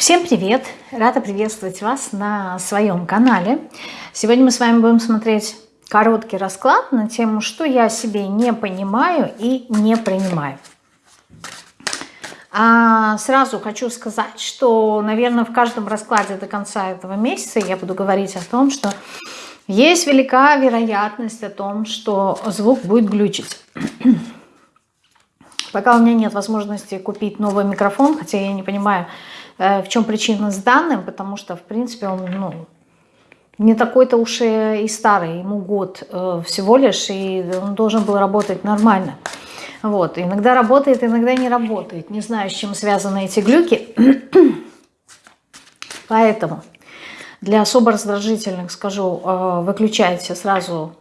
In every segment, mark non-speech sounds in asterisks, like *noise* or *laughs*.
Всем привет! Рада приветствовать вас на своем канале. Сегодня мы с вами будем смотреть короткий расклад на тему, что я себе не понимаю и не принимаю. А сразу хочу сказать, что, наверное, в каждом раскладе до конца этого месяца я буду говорить о том, что есть велика вероятность о том, что звук будет глючить. Пока у меня нет возможности купить новый микрофон, хотя я не понимаю, в чем причина с данным, потому что, в принципе, он ну, не такой-то уж и старый, ему год э, всего лишь, и он должен был работать нормально. Вот, иногда работает, иногда не работает. Не знаю, с чем связаны эти глюки. *clears throat* Поэтому для особо раздражительных скажу, э, выключайте сразу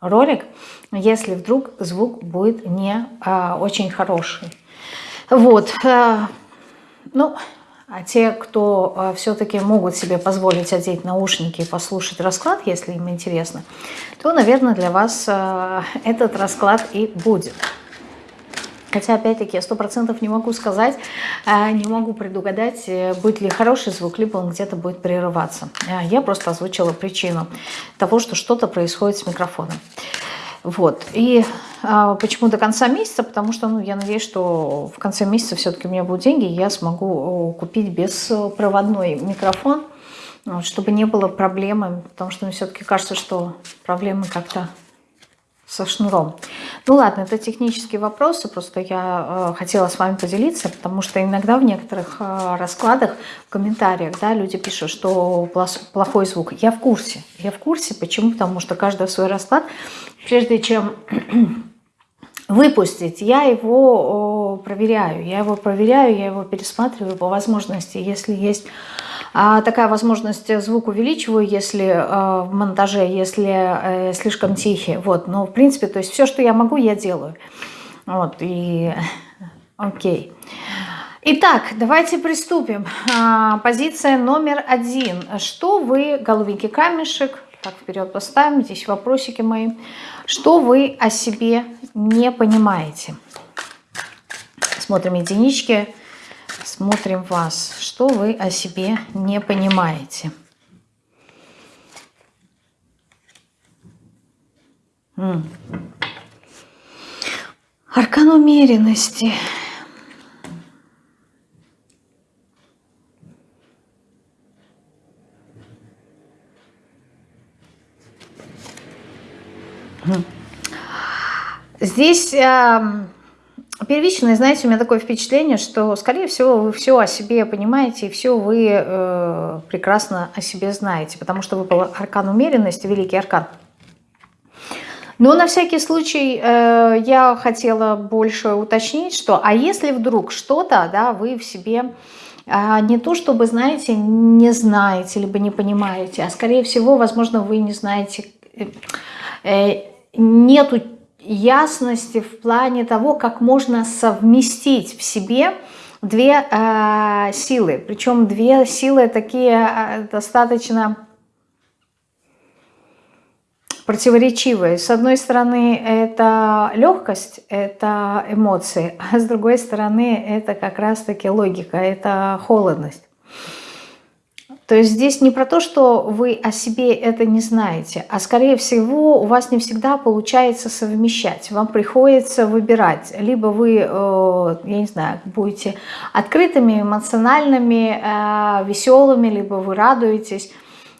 ролик, если вдруг звук будет не очень хороший. Вот. Ну, а те, кто а, все-таки могут себе позволить одеть наушники и послушать расклад, если им интересно, то, наверное, для вас а, этот расклад и будет. Хотя, опять-таки, я сто процентов не могу сказать, а, не могу предугадать, э, будет ли хороший звук, либо он где-то будет прерываться. Я просто озвучила причину того, что что-то происходит с микрофоном. Вот. И а, почему до конца месяца? Потому что ну, я надеюсь, что в конце месяца все-таки у меня будут деньги, и я смогу купить беспроводной микрофон, чтобы не было проблемы, потому что мне все-таки кажется, что проблемы как-то со шнуром. Ну ладно, это технические вопросы, просто я э, хотела с вами поделиться, потому что иногда в некоторых э, раскладах, в комментариях, да, люди пишут, что плохой звук. Я в курсе, я в курсе, почему? Потому что каждый свой расклад, прежде чем *clears throat* выпустить, я его проверяю, я его проверяю, я его пересматриваю по возможности, если есть такая возможность звук увеличиваю, если э, в монтаже, если э, слишком тихий. Вот, но в принципе, то есть все, что я могу, я делаю. Вот, и *laughs* окей. Итак, давайте приступим. А, позиция номер один. Что вы, голубенький камешек, так вперед поставим, здесь вопросики мои. Что вы о себе не понимаете? Смотрим единички смотрим вас. Что вы о себе не понимаете? Аркан умеренности. Здесь э, Первичное, знаете, у меня такое впечатление, что, скорее всего, вы все о себе понимаете, и все вы э, прекрасно о себе знаете, потому что выпал аркан умеренности, великий аркан. Но на всякий случай э, я хотела больше уточнить, что, а если вдруг что-то, да, вы в себе э, не то, чтобы, знаете, не знаете, либо не понимаете, а скорее всего, возможно, вы не знаете, э, э, нету ясности в плане того, как можно совместить в себе две э, силы. Причем две силы такие э, достаточно противоречивые. С одной стороны, это легкость, это эмоции, а с другой стороны, это как раз-таки логика, это холодность. То есть здесь не про то, что вы о себе это не знаете, а скорее всего у вас не всегда получается совмещать. Вам приходится выбирать. Либо вы, э, я не знаю, будете открытыми, эмоциональными, э, веселыми, либо вы радуетесь.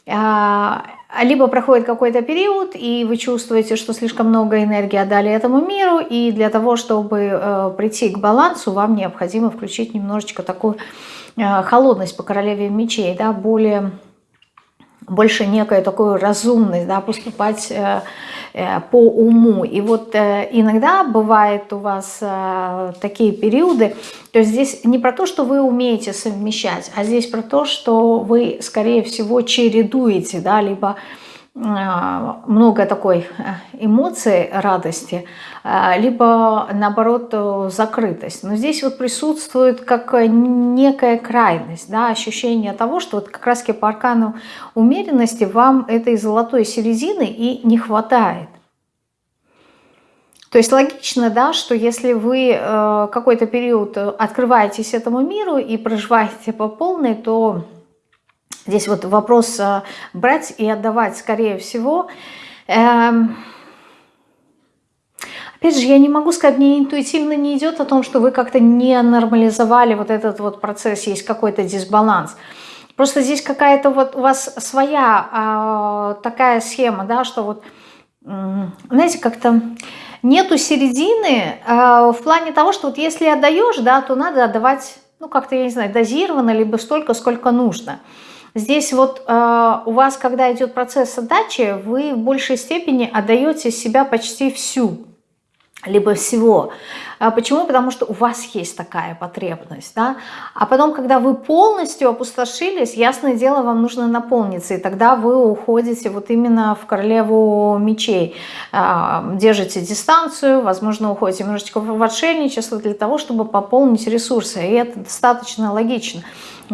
Э, либо проходит какой-то период, и вы чувствуете, что слишком много энергии отдали этому миру, и для того, чтобы прийти к балансу, вам необходимо включить немножечко такую холодность по королеве мечей, да, более, больше некая такую разумность, да, поступать э, э, по уму. И вот иногда бывает у вас такие периоды, то есть здесь не про то, что вы умеете совмещать, а здесь про то, что вы, скорее всего, чередуете, да, либо а, много такой э, эмоций, радости, а, либо наоборот э, закрытость. Но здесь вот присутствует как некая крайность, да, ощущение того, что вот как раз по аркану умеренности вам этой золотой середины и не хватает. То есть логично, да, что если вы э, какой-то период открываетесь этому миру и проживаете по полной, то здесь вот вопрос э, брать и отдавать, скорее всего. Э, опять же, я не могу сказать, мне интуитивно не идет о том, что вы как-то не нормализовали вот этот вот процесс, есть какой-то дисбаланс. Просто здесь какая-то вот у вас своя э, такая схема, да, что вот, знаете, как-то нету середины э, в плане того, что вот если отдаешь, да, то надо отдавать, ну, как-то, я не знаю, дозированно, либо столько, сколько нужно. Здесь вот э, у вас, когда идет процесс отдачи, вы в большей степени отдаете себя почти всю либо всего. А почему? Потому что у вас есть такая потребность. Да? А потом, когда вы полностью опустошились, ясное дело, вам нужно наполниться. И тогда вы уходите вот именно в королеву мечей. А, держите дистанцию, возможно, уходите немножечко в отшельничество для того, чтобы пополнить ресурсы. И это достаточно логично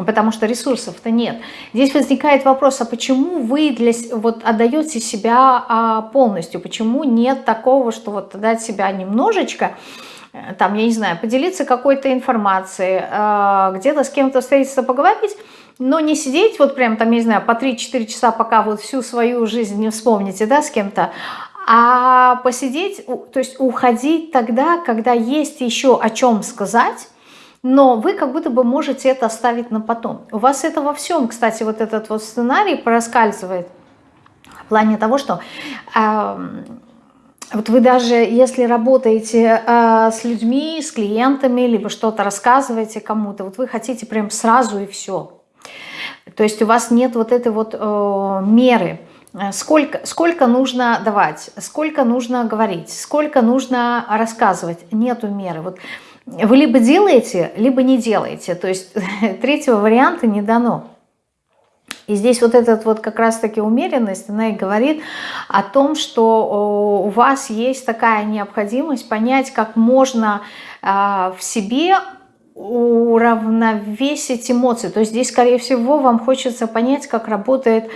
потому что ресурсов-то нет. Здесь возникает вопрос, а почему вы для, вот, отдаете себя а, полностью? Почему нет такого, что вот отдать себя немножечко, э, там, я не знаю, поделиться какой-то информацией, а, где-то с кем-то встретиться, поговорить, но не сидеть вот прям там, я не знаю, по 3-4 часа, пока вот всю свою жизнь не вспомните, да, с кем-то, а посидеть, то есть уходить тогда, когда есть еще о чем сказать, но вы как будто бы можете это оставить на потом. У вас это во всем, кстати, вот этот вот сценарий проскальзывает в плане того, что э, вот вы даже если работаете э, с людьми, с клиентами, либо что-то рассказываете кому-то, вот вы хотите прям сразу и все. То есть у вас нет вот этой вот э, меры, сколько, сколько нужно давать, сколько нужно говорить, сколько нужно рассказывать, нету меры. Вот вы либо делаете, либо не делаете. То есть *laughs* третьего варианта не дано. И здесь вот этот вот как раз-таки умеренность, она и говорит о том, что у вас есть такая необходимость понять, как можно а, в себе уравновесить эмоции. То есть здесь, скорее всего, вам хочется понять, как работает,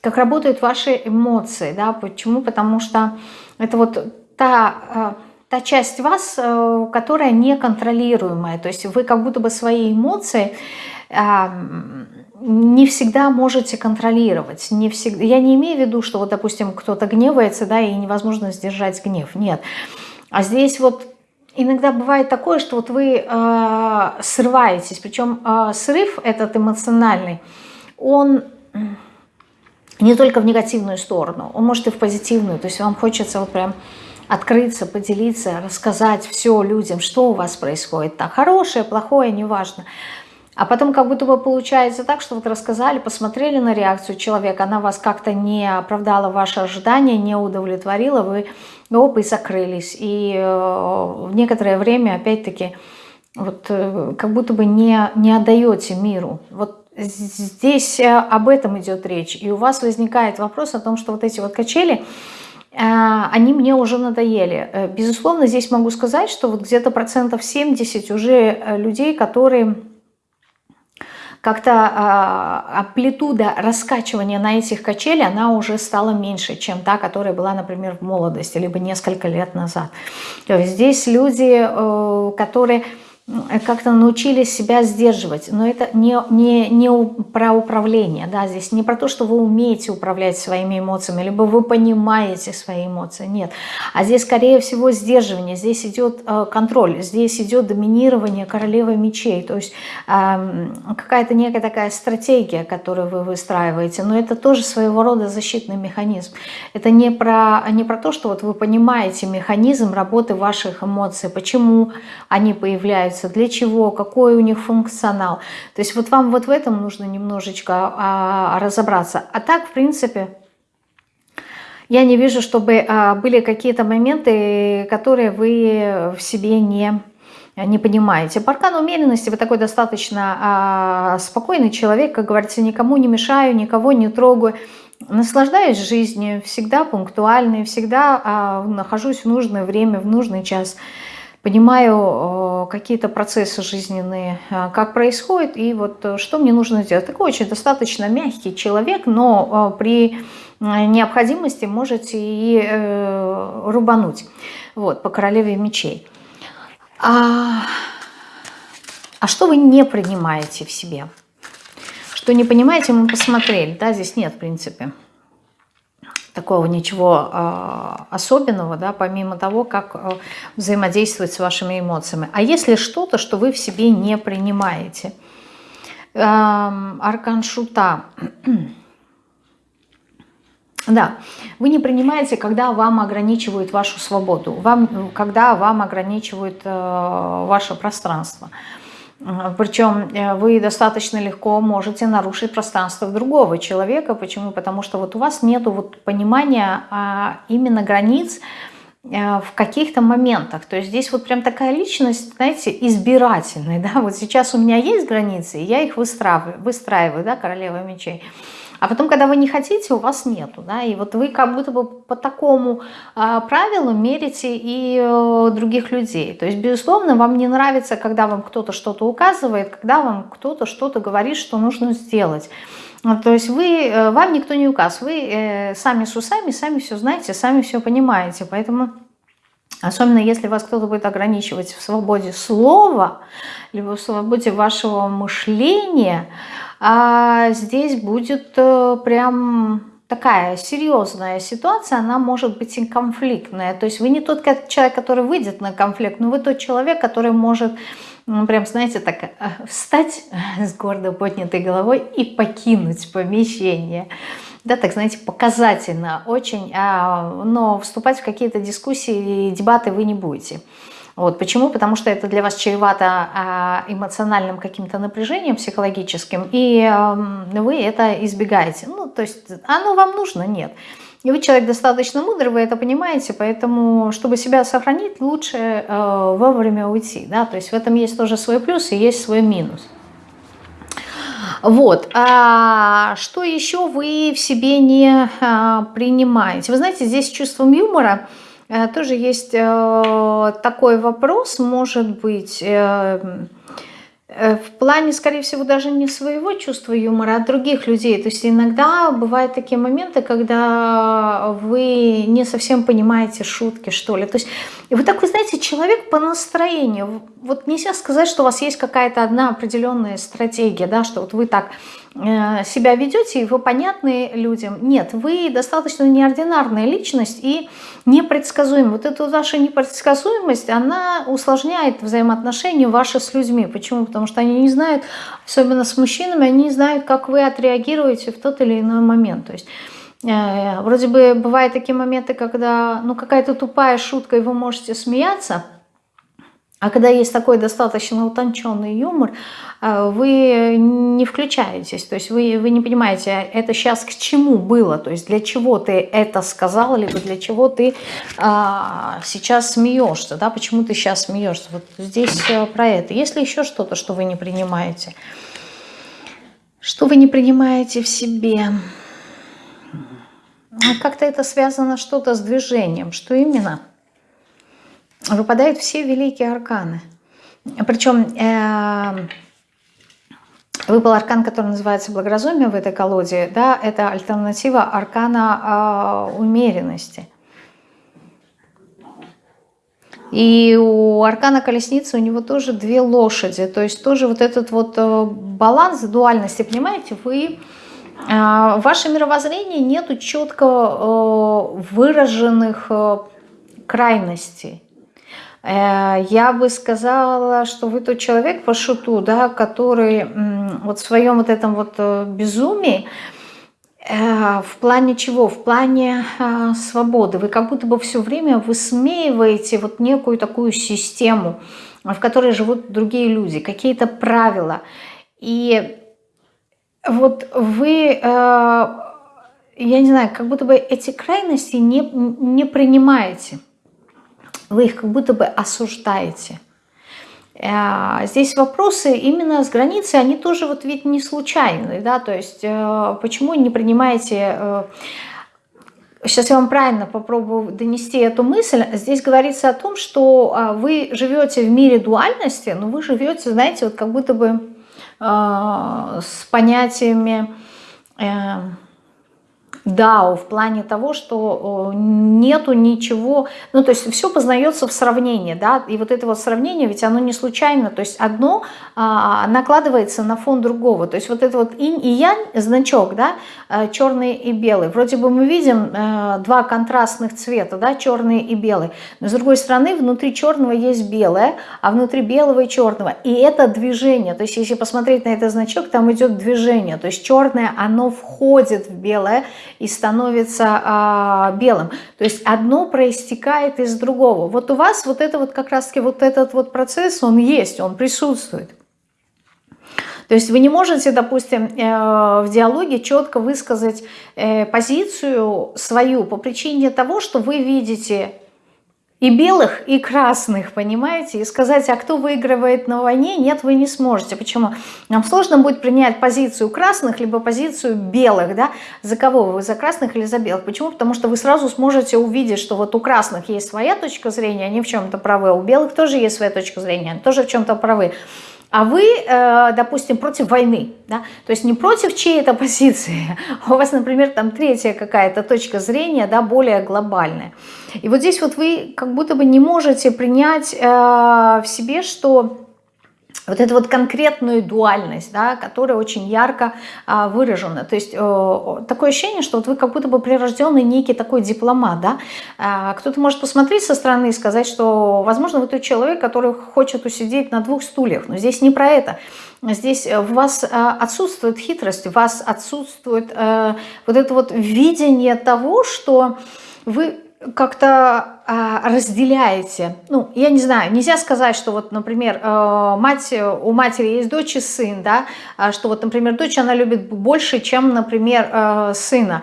как работают ваши эмоции. Да? Почему? Потому что это вот та а, та часть вас, э, которая неконтролируемая. То есть вы как будто бы свои эмоции не всегда можете контролировать. Не всегда, я не имею в виду, что вот, допустим, кто-то гневается, да, и невозможно сдержать гнев. Нет. А здесь вот иногда бывает такое, что вот вы э, срываетесь, причем э, срыв этот эмоциональный, он не только в негативную сторону, он может и в позитивную. То есть вам хочется вот прям открыться, поделиться, рассказать все людям, что у вас происходит. Так, хорошее, плохое, неважно. А потом как будто бы получается так, что вот рассказали, посмотрели на реакцию человека, она вас как-то не оправдала ваши ожидания, не удовлетворила, вы оп, и закрылись. И э, в некоторое время опять-таки вот э, как будто бы не, не отдаете миру. Вот здесь э, об этом идет речь. И у вас возникает вопрос о том, что вот эти вот качели, они мне уже надоели. Э, безусловно, здесь могу сказать, что вот где-то процентов 70 уже э, людей, которые как-то а, амплитуда раскачивания на этих качелях, она уже стала меньше, чем та, которая была, например, в молодости, либо несколько лет назад. То есть здесь люди, э, которые как-то научились себя сдерживать. Но это не, не, не про управление, да, здесь не про то, что вы умеете управлять своими эмоциями, либо вы понимаете свои эмоции, нет. А здесь, скорее всего, сдерживание, здесь идет э, контроль, здесь идет доминирование королевы мечей, то есть э, какая-то некая такая стратегия, которую вы выстраиваете, но это тоже своего рода защитный механизм. Это не про, не про то, что вот вы понимаете механизм работы ваших эмоций, почему они появляются, являются, для чего, какой у них функционал. То есть вот вам вот в этом нужно немножечко а, разобраться. А так, в принципе, я не вижу, чтобы а, были какие-то моменты, которые вы в себе не не понимаете. По аркану умеренности вы такой достаточно а, спокойный человек, как говорится, никому не мешаю, никого не трогаю, наслаждаюсь жизнью, всегда пунктуальный, всегда а, нахожусь в нужное время, в нужный час понимаю э, какие-то процессы жизненные, э, как происходит, и вот э, что мне нужно сделать. Такой очень достаточно мягкий человек, но при необходимости можете и рубануть. Вот, по королеве мечей. А, а что вы не принимаете в себе? Что не понимаете, мы посмотрели. Да, здесь нет, в принципе, такого ничего э, особенного, да, помимо того, как э, взаимодействовать с вашими эмоциями. А если что-то, что вы в себе не принимаете? Э, аркан Шута. *clears throat* да, вы не принимаете, когда вам ограничивают вашу свободу, вам, когда вам ограничивают э, ваше пространство. Причем э, вы достаточно легко можете нарушить пространство другого человека. Почему? Потому что вот у вас нет вот понимания а именно границ э, в каких-то моментах. То есть здесь вот прям такая личность, знаете, избирательная. Да? Вот сейчас у меня есть границы, и я их выстраиваю, выстраиваю да, королева мечей. А потом, когда вы не хотите, у вас нету. Да? И вот вы как будто бы по такому э, правилу мерите и э, других людей. То есть, безусловно, вам не нравится, когда вам кто-то что-то указывает, когда вам кто-то что-то говорит, что нужно сделать. То есть вы, э, вам никто не указ, вы э, сами с усами, сами все знаете, сами все понимаете. Поэтому... Особенно если вас кто-то будет ограничивать в свободе слова, либо в свободе вашего мышления, а здесь будет э, прям такая серьезная ситуация, она может быть и конфликтная. То есть вы не тот человек, который выйдет на конфликт, но вы тот человек, который может, прям, знаете, так э, встать с гордо поднятой головой и покинуть помещение. Да, так, знаете, показательно очень, а, но вступать в какие-то дискуссии и дебаты вы не будете. Вот. Почему? Потому что это для вас чревато а, эмоциональным каким-то напряжением психологическим, и вы это избегаете. Ну, то есть оно вам нужно? Нет. И вы человек достаточно мудрый, вы это понимаете, поэтому, чтобы себя сохранить, лучше э, вовремя уйти. Да? То есть в этом есть тоже свой плюс и есть свой минус. Вот. А что еще вы в себе не а, принимаете? Вы знаете, здесь чувством юмора тоже есть э, такой вопрос, может быть, э, в плане, скорее всего, даже не своего чувства юмора, а других людей. То есть иногда бывают такие моменты, когда вы не совсем понимаете шутки, что ли. То есть вы такой, знаете, человек по настроению. Вот нельзя сказать, что у вас есть какая-то одна определенная стратегия, да, что вот вы так Э, себя ведете, и вы понятны людям. Нет, вы достаточно неординарная личность и непредсказуемая. Вот эта ваша непредсказуемость, она усложняет взаимоотношения ваши с людьми. Почему? Потому что они не знают, особенно с мужчинами, они не знают, как вы отреагируете в тот или иной момент. То есть э, вроде бы бывают такие моменты, когда ну какая-то тупая шутка, и вы можете смеяться – а когда есть такой достаточно утонченный юмор, э, вы не включаетесь, то есть вы, вы не понимаете, это сейчас к чему было, то есть для чего ты это сказал, либо для чего ты а, сейчас смеешься, да, почему ты сейчас смеешься. Вот здесь э, про это. Есть ли еще что-то, что вы не принимаете? Что вы не принимаете в себе? Как-то это связано что-то с движением. Что именно? Выпадают все великие арканы. Причем э, выпал аркан, который называется благоразумие в этой колоде. Да, это альтернатива аркана э, умеренности. И у аркана колесницы у него тоже две лошади. То есть тоже вот этот вот э, баланс дуальности, понимаете, вы... Э, в вашем нету четко э, выраженных крайностей. Э, я бы сказала, что вы тот человек по шуту, да, который вот в своем вот этом вот э, безумии, э, в плане чего? В плане свободы. Вы как будто бы все время высмеиваете вот некую такую систему, в которой живут другие люди, какие-то правила. И вот вы, я не знаю, как будто бы эти крайности не, не принимаете вы их как будто бы осуждаете. Э, здесь вопросы именно с границей, они тоже вот ведь не случайные, да, то есть э, почему не принимаете... Сейчас э, я вам правильно попробую донести эту мысль. Здесь говорится о том, что вы живете в мире дуальности, но вы живете, знаете, вот как будто бы с понятиями дао в плане того, что нету ничего, ну то есть все познается в сравнении, да, и вот это вот сравнение, ведь оно не случайно, то есть одно а, накладывается на фон другого, то есть вот это вот инь и янь значок, да, э, черный и белый, вроде бы мы видим э, два контрастных цвета, да, черный и белый, но с другой стороны внутри черного есть белое, а внутри белого и черного, и это движение, то есть если посмотреть на этот значок, там идет движение, то есть черное, оно входит в белое, и становится а, белым. То есть одно проистекает из другого. Вот у вас вот это вот как раз-таки вот этот вот процесс, он есть, он присутствует. То есть вы не можете, допустим, э, в диалоге четко высказать э, позицию свою по причине того, что вы видите и белых, и красных, понимаете? И сказать, а кто выигрывает на войне, нет, вы не сможете. Почему? Нам сложно будет принять позицию красных, либо позицию белых, да? За кого вы, за красных или за белых? Почему? Потому что вы сразу сможете увидеть, что вот у красных есть своя точка зрения, они в чем-то правы, а у белых тоже есть своя точка зрения, они тоже в чем-то правы а вы, э, допустим, против войны, да? то есть не против чьей-то позиции, а у вас, например, там третья какая-то точка зрения, да, более глобальная. И вот здесь вот вы как будто бы не можете принять э, в себе, что вот эту вот конкретную дуальность, да, которая очень ярко а, выражена. То есть э, такое ощущение, что вот вы как будто бы прирожденный некий такой дипломат. Да? А, Кто-то может посмотреть со стороны и сказать, что, возможно, вы тот человек, который хочет усидеть на двух стульях. Но здесь не про это. Здесь у вас а, отсутствует хитрость, у вас отсутствует э, вот это вот видение того, что вы как-то а, разделяете. Ну, я не знаю, нельзя сказать, что вот, например, э, мать, у матери есть дочь и сын, да, а что вот, например, дочь, она любит больше, чем, например, э, сына.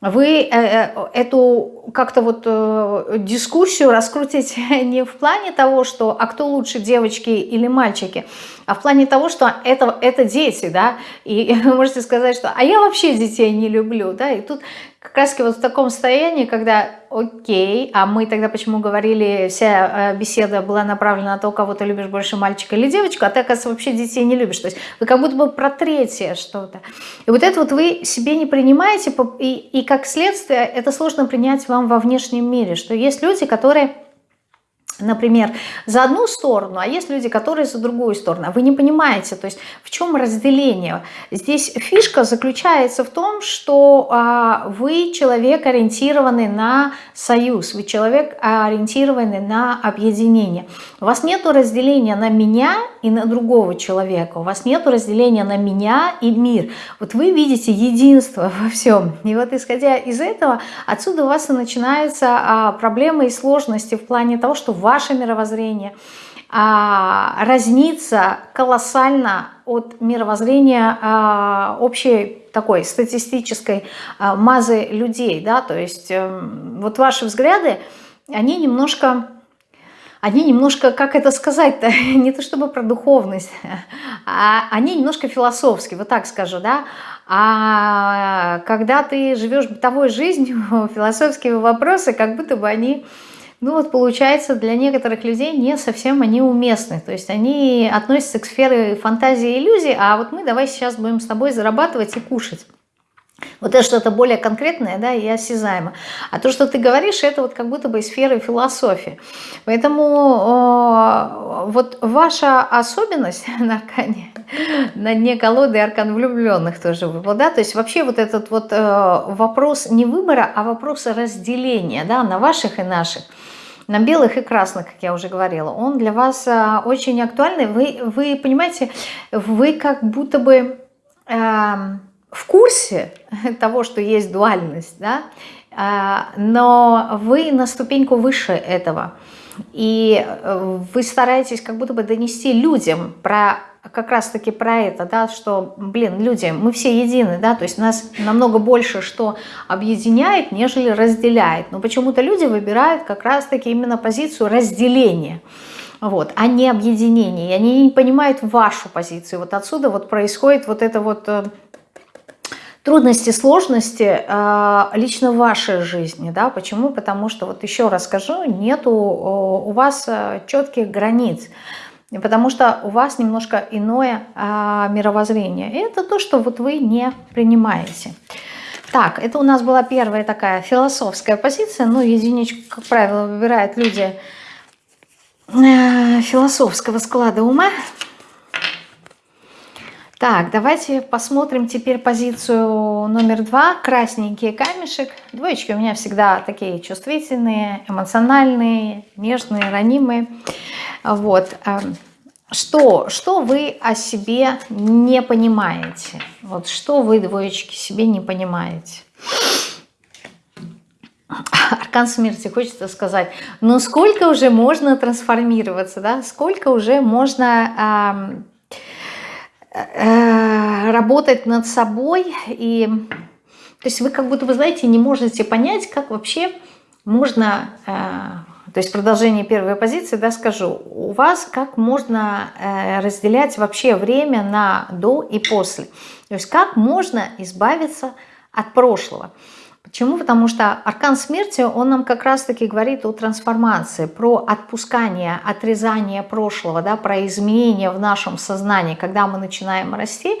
Вы э, эту как-то вот дискуссию раскрутите *laughs* не в плане того, что а кто лучше, девочки или мальчики, а в плане того, что это, это дети, да, и *laughs* вы можете сказать, что а я вообще детей не люблю, да, и тут как раз вот в таком состоянии, когда окей, а мы тогда почему говорили, вся э, беседа была направлена на то, кого ты любишь больше, мальчика или девочку, а ты, оказывается, вообще детей не любишь. То есть вы как будто бы про третье что-то. И вот это вот вы себе не принимаете, и, и как следствие это сложно принять вам во внешнем мире, что есть люди, которые например, за одну сторону, а есть люди, которые за другую сторону. А вы не понимаете, то есть в чем разделение? Здесь фишка заключается в том, что а, вы человек, ориентированный на союз, вы человек, ориентированный на объединение. У вас нет разделения на меня и на другого человека, у вас нет разделения на меня и мир. Вот вы видите единство во всем. И вот исходя из этого, отсюда у вас и начинаются а, проблемы и сложности в плане того, что ваше мировоззрение а, разнится колоссально от мировоззрения а, общей такой статистической а, мазы людей, да, то есть а, вот ваши взгляды, они немножко они немножко, как это сказать-то, *laughs* не то чтобы про духовность, *laughs* а они немножко философские, вот так скажу, да, а когда ты живешь бытовой жизнью, *laughs* философские вопросы, как будто бы они ну вот получается для некоторых людей не совсем они уместны. То есть они относятся к сфере фантазии и иллюзий, а вот мы давай сейчас будем с тобой зарабатывать и кушать. Вот это что-то более конкретное, да, и осязаемо. А то, что ты говоришь, это вот как будто бы сферы философии. Поэтому э, вот ваша особенность *laughs* на аркане, на дне колоды аркан влюбленных тоже выпал, да, то есть вообще вот этот вот э, вопрос не выбора, а вопрос разделения, да, на ваших и наших на белых и красных, как я уже говорила, он для вас а, очень актуальный. Вы, вы понимаете, вы как будто бы э, в курсе *laughs* того, что есть дуальность, да, э, но вы на ступеньку выше этого. И э, вы стараетесь как будто бы донести людям про как раз-таки про это, да, что, блин, люди, мы все едины, да, то есть нас намного больше что объединяет, нежели разделяет. Но почему-то люди выбирают как раз-таки именно позицию разделения, вот, а не объединения. И они не понимают вашу позицию. Вот отсюда вот происходит вот это вот э, трудности, сложности э, лично в вашей жизни. Да? Почему? Потому что, вот еще раз скажу, нету у вас э, четких границ потому что у вас немножко иное а, мировоззрение. И это то, что вот вы не принимаете. Так, это у нас была первая такая философская позиция. Ну, единичку, как правило, выбирают люди э, философского склада ума. Так, давайте посмотрим теперь позицию номер два. Красненький камешек. Двоечки у меня всегда такие чувствительные, эмоциональные, нежные, ранимые. Вот. Эм, что, что вы о себе не понимаете? Вот что вы, двоечки, себе не понимаете? Аркан смерти, хочется сказать, ну сколько уже можно трансформироваться, да? Сколько уже можно э, э, работать над собой и... То есть вы как будто, вы знаете, не можете понять, как вообще можно э, то есть продолжение первой позиции, да, скажу, у вас как можно э, разделять вообще время на до и после. То есть как можно избавиться от прошлого. Почему? Потому что аркан смерти, он нам как раз-таки говорит о трансформации, про отпускание, отрезание прошлого, да, про изменения в нашем сознании. Когда мы начинаем расти,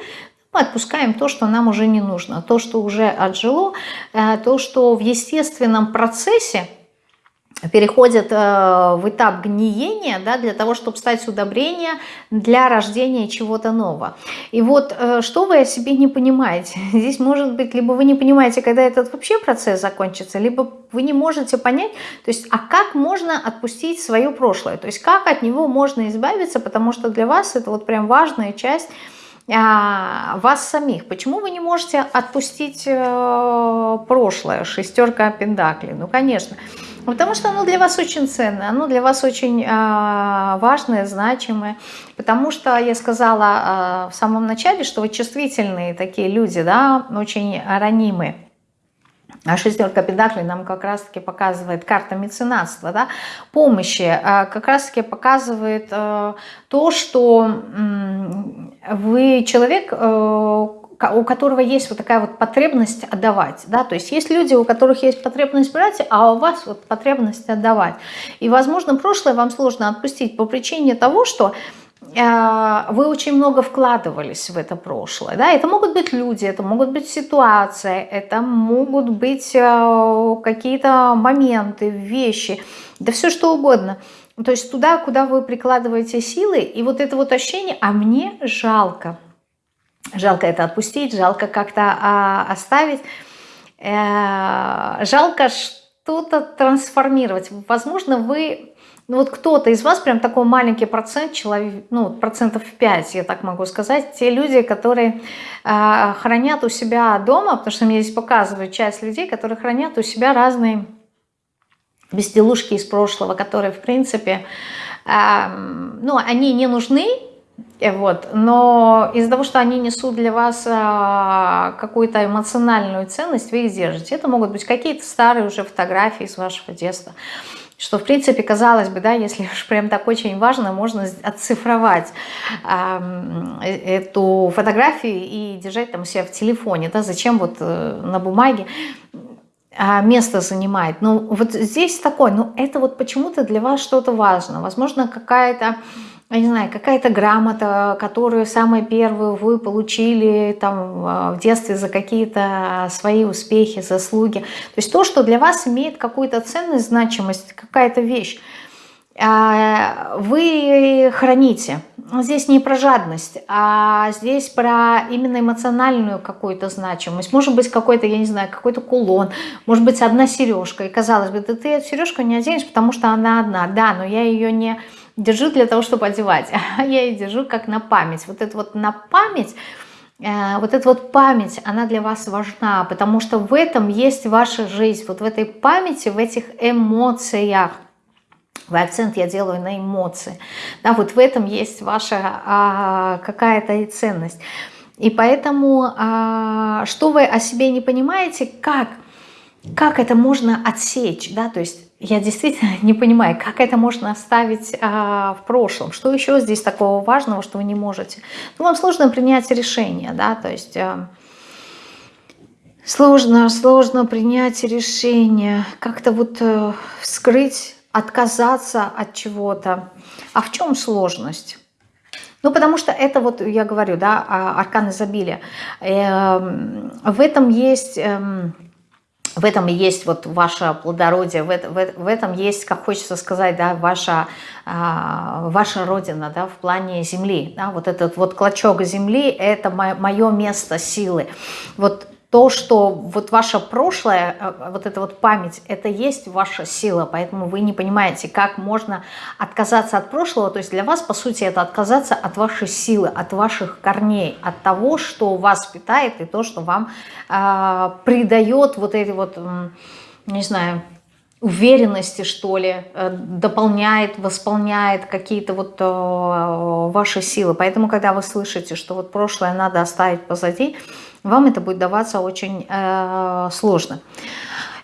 мы отпускаем то, что нам уже не нужно, то, что уже отжило, э, то, что в естественном процессе переходят э, в этап гниения да, для того, чтобы стать удобрением для рождения чего-то нового. И вот э, что вы о себе не понимаете? *laughs* Здесь может быть, либо вы не понимаете, когда этот вообще процесс закончится, либо вы не можете понять, то есть, а как можно отпустить свое прошлое, то есть как от него можно избавиться, потому что для вас это вот прям важная часть а, вас самих. Почему вы не можете отпустить э, прошлое, шестерка пентаклей? Ну, конечно, Потому что оно для вас очень ценное, оно для вас очень э, важное, значимое. Потому что я сказала э, в самом начале, что вы чувствительные такие люди, да, очень ранимые. А шестерка педаклей нам как раз-таки показывает карта меценатства, да, помощи, а, как раз-таки показывает э, то, что вы человек, э, у которого есть вот такая вот потребность отдавать, да, то есть есть люди, у которых есть потребность брать, а у вас вот потребность отдавать. И, возможно, прошлое вам сложно отпустить по причине того, что вы очень много вкладывались в это прошлое. Да? Это могут быть люди, это могут быть ситуации, это могут быть э, какие-то моменты, вещи, да все что угодно. То есть туда, куда вы прикладываете силы, и вот это вот ощущение, а мне жалко, Жалко это отпустить, жалко как-то а, оставить. Э, жалко что-то трансформировать. Возможно, вы... Ну вот кто-то из вас, прям такой маленький процент, человек, ну процентов 5, я так могу сказать, те люди, которые э, хранят у себя дома, потому что мне здесь показывают часть людей, которые хранят у себя разные безделушки из прошлого, которые, в принципе, э, ну, они не нужны, вот. Но из-за того, что они несут для вас а, какую-то эмоциональную ценность, вы их держите. Это могут быть какие-то старые уже фотографии с вашего детства. Что, в принципе, казалось бы, да, если уж прям так очень важно, можно оцифровать э, эту фотографию и держать там у себя в телефоне. Да? Зачем вот э, на бумаге а, место занимает. Ну, вот здесь такой, ну, это вот почему-то для вас что-то важно. Возможно, какая-то я не знаю, какая-то грамота, которую самую первую вы получили там а, в детстве за какие-то свои успехи, заслуги. То есть то, что для вас имеет какую-то ценность, значимость, какая-то вещь, а, вы храните. Здесь не про жадность, а здесь про именно эмоциональную какую-то значимость. Может быть, какой-то, я не знаю, какой-то кулон, может быть, одна сережка. И казалось бы, да ты эту сережку не оденешь, потому что она одна. Да, но я ее не держу для того, чтобы одевать, *laughs* а я ее держу как на память. Вот это вот на память, э, вот эта вот память, она для вас важна, потому что в этом есть ваша жизнь, вот в этой памяти, в этих эмоциях. В акцент я делаю на эмоции. Да, вот в этом есть ваша а, какая-то ценность. И поэтому, а, что вы о себе не понимаете, как, как это можно отсечь, да, то есть я действительно *laughs* не понимаю, как это можно оставить а, в прошлом. Что еще здесь такого важного, что вы не можете? Ну, вам сложно принять решение, да, то есть а, сложно, сложно принять решение, как-то вот а, вскрыть, отказаться от чего-то. А в чем сложность? Ну, потому что это вот, я говорю, да, а, аркан изобилия. Эм, в этом есть эм, в этом и есть вот ваше плодородие, в, в, в этом есть, как хочется сказать, да, ваша, а, ваша родина, да, в плане земли, да, вот этот вот клочок земли, это мое место силы. Вот то, что вот ваше прошлое, э, вот эта вот память, это есть ваша сила, поэтому вы не понимаете, как можно отказаться от прошлого, то есть для вас, по сути, это отказаться от вашей силы, от ваших корней, от того, что вас питает и то, что вам э, придает вот эти вот, не знаю, уверенности, что ли, э, дополняет, восполняет какие-то вот э, ваши силы. Поэтому, когда вы слышите, что вот прошлое надо оставить позади, вам это будет даваться очень э, сложно.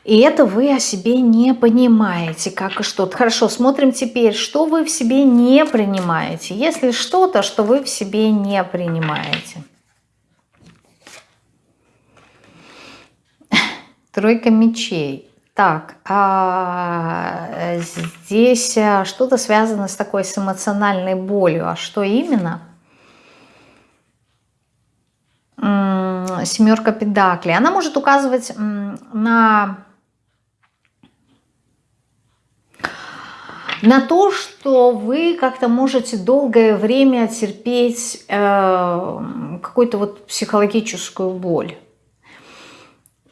И это вы о себе не понимаете, как и что-то. Хорошо, смотрим теперь, что вы в себе не принимаете. Если что-то, что вы в себе не принимаете. *laughs* Тройка мечей. Так, а здесь э, что-то связано с такой с эмоциональной болью. А что именно? Семерка педаклей, она может указывать на, на то, что вы как-то можете долгое время терпеть э, какую-то вот психологическую боль.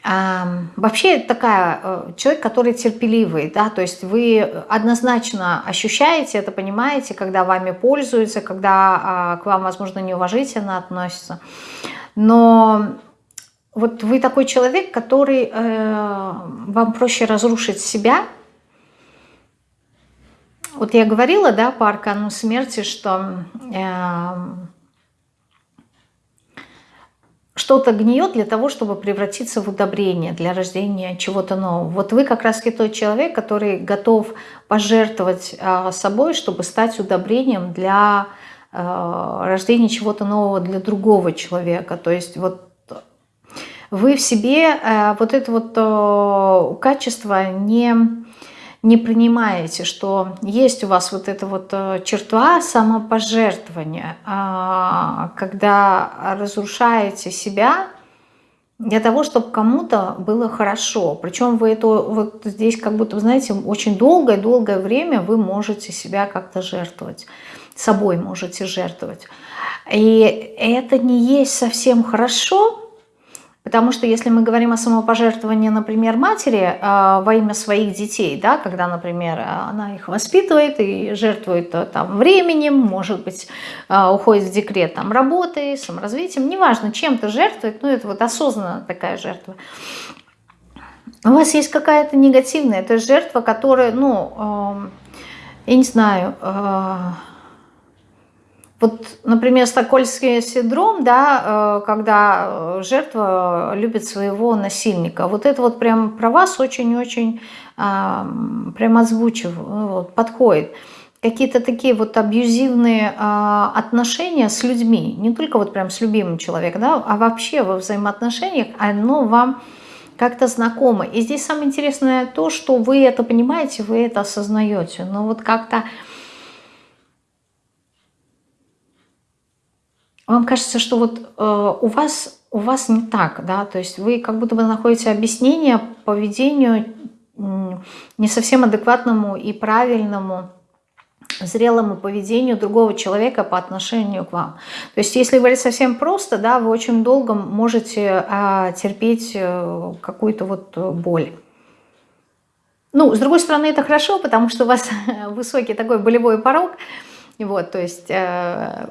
Вообще такая, э, человек, который терпеливый, да, то есть вы однозначно ощущаете это, понимаете, когда вами пользуются, когда а, к вам, возможно, неуважительно относятся. Но вот вы такой человек, который э, вам проще разрушить себя. Вот я говорила, да, по аркану смерти, что что-то гниет для того, чтобы превратиться в удобрение для рождения чего-то нового. Вот вы как раз тот человек, который готов пожертвовать э, собой, чтобы стать удобрением для Э, рождение чего-то нового для другого человека. То есть вот вы в себе э, вот это вот качество не, не принимаете, что есть у вас вот эта вот черта самопожертвования, а, когда разрушаете себя для того, чтобы кому-то было хорошо. Причем вы это вот здесь как будто, знаете, очень долгое-долгое время вы можете себя как-то жертвовать собой можете жертвовать. И это не есть совсем хорошо, потому что если мы говорим о самопожертвовании, например, матери э, во имя своих детей, да, когда, например, она их воспитывает и жертвует э, там временем, может быть, э, уходит в декрет там работой, саморазвитием, неважно, чем-то жертвует, ну это вот осознанно такая жертва. У вас есть какая-то негативная, это жертва, которая, ну, э, я не знаю, э, вот, например, стокгольмский синдром, да, э, когда э, жертва любит своего насильника. Вот это вот прям про вас очень-очень а, прям озвучив, вот, подходит. Какие-то такие вот абьюзивные а, отношения с людьми, не только вот прям с любимым человеком, да, а вообще во взаимоотношениях, оно вам как-то знакомо. И здесь самое интересное то, что вы это понимаете, вы это осознаете. Но вот как-то вам кажется, что вот э, у вас у вас не так, да, то есть вы как будто бы находите объяснение поведению не совсем адекватному и правильному зрелому поведению другого человека по отношению к вам. То есть если говорить совсем просто, да, вы очень долго можете а, терпеть э, какую-то вот боль. Ну, с другой стороны, это хорошо, потому что у вас *laughs* высокий такой болевой порог, вот, то есть э,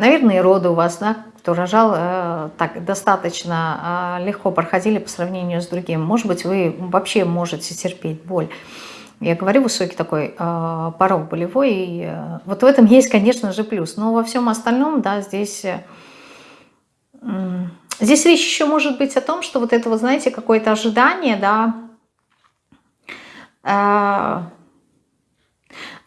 Наверное, и роды у вас, да, кто рожал, э, так достаточно э, легко проходили по сравнению с другим. Может быть, вы вообще можете терпеть боль. Я говорю, высокий такой э, порог болевой. И, э, вот в этом есть, конечно же, плюс. Но во всем остальном, да, здесь... Э, э, здесь речь еще может быть о том, что вот это, вот, знаете, какое-то ожидание, да, э,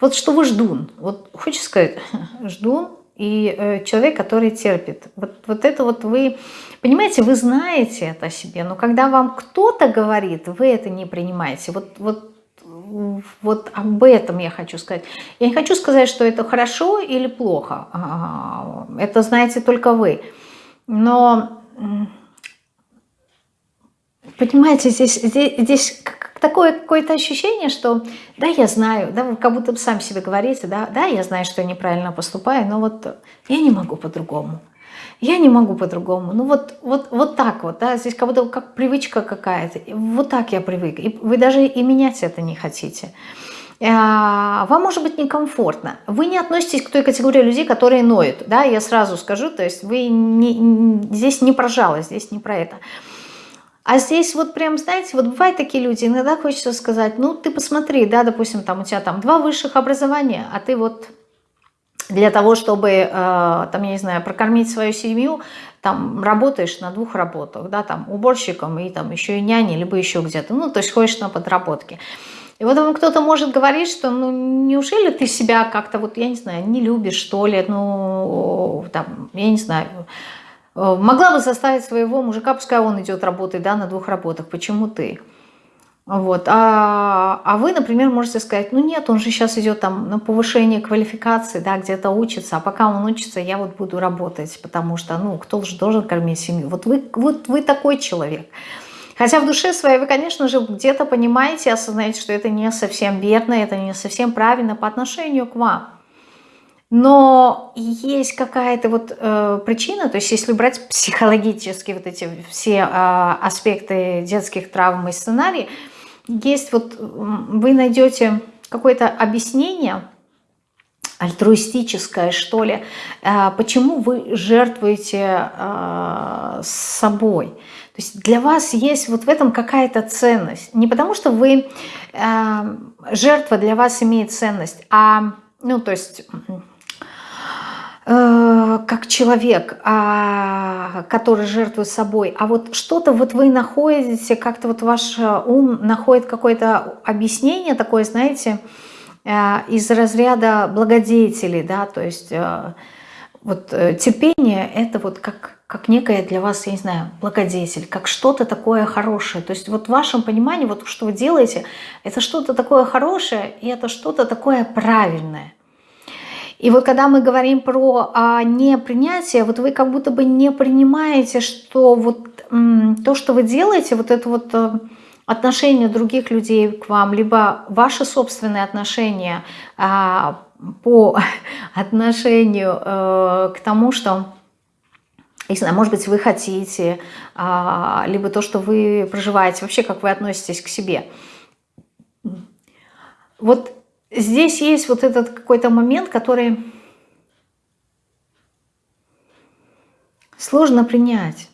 вот что вы ждун. Вот хочется сказать, *laughs* ждун, и э, человек, который терпит. Вот, вот это вот вы, понимаете, вы знаете это о себе, но когда вам кто-то говорит, вы это не принимаете. Вот, вот вот об этом я хочу сказать. Я не хочу сказать, что это хорошо или плохо. А, это знаете только вы. Но, понимаете, здесь, здесь, здесь такое какое-то ощущение, что да, я знаю, да, как будто сам себе говорите, да, да, я знаю, что я неправильно поступаю, но вот я не могу по-другому. Я не могу по-другому. Ну вот, вот, вот так вот, да, здесь как будто как привычка какая-то. Вот так я привык. И вы даже и менять это не хотите. А, вам может быть некомфортно. Вы не относитесь к той категории людей, которые ноют. Да, я сразу скажу, то есть вы не, здесь не про жалость, здесь не про это. А здесь вот прям, знаете, вот бывают такие люди, иногда хочется сказать, ну ты посмотри, да, допустим, там у тебя там два высших образования, а ты вот для того, чтобы, э, там, я не знаю, прокормить свою семью, там работаешь на двух работах, да, там уборщиком и там еще и няней, либо еще где-то, ну, то есть ходишь на подработки. И вот вам кто-то может говорить, что, ну, неужели ты себя как-то, вот, я не знаю, не любишь, что ли, ну, там, я не знаю, могла бы заставить своего мужика, пускай он идет работать да, на двух работах, почему ты? Вот. А, а вы, например, можете сказать, ну нет, он же сейчас идет там на повышение квалификации, да, где-то учится, а пока он учится, я вот буду работать, потому что, ну, кто же должен кормить семью? Вот вы, вот вы такой человек. Хотя в душе своей вы, конечно же, где-то понимаете, осознаете, что это не совсем верно, это не совсем правильно по отношению к вам. Но есть какая-то вот э, причина, то есть если брать *laughs* психологически вот эти все э, аспекты детских травм и сценарий, есть вот, вы найдете какое-то объяснение, альтруистическое, что ли, э, почему вы жертвуете э, собой. То есть для вас есть вот в этом какая-то ценность. Не потому что вы, э, жертва для вас имеет ценность, а, ну, то есть как человек, а, который жертвует собой, а вот что-то вот вы находите, как-то вот ваш э, ум находит какое-то объяснение такое, знаете, э, из разряда благодетелей, да, то есть вот терпение это вот как, как некое для вас, я не знаю, благодетель, как что-то такое хорошее. То есть вот в вашем понимании, вот что вы делаете, это что-то такое хорошее, и это что-то такое правильное. И вот когда мы говорим про а, непринятие, вот вы как будто бы не принимаете, что вот то, что вы делаете, вот это вот э, отношение других людей к вам, либо ваши собственные отношения а, по *laughs* отношению а, к тому, что не знаю, может быть, вы хотите, а, либо то, что вы проживаете, вообще, как вы относитесь к себе. Вот здесь есть вот этот какой-то момент, который сложно принять.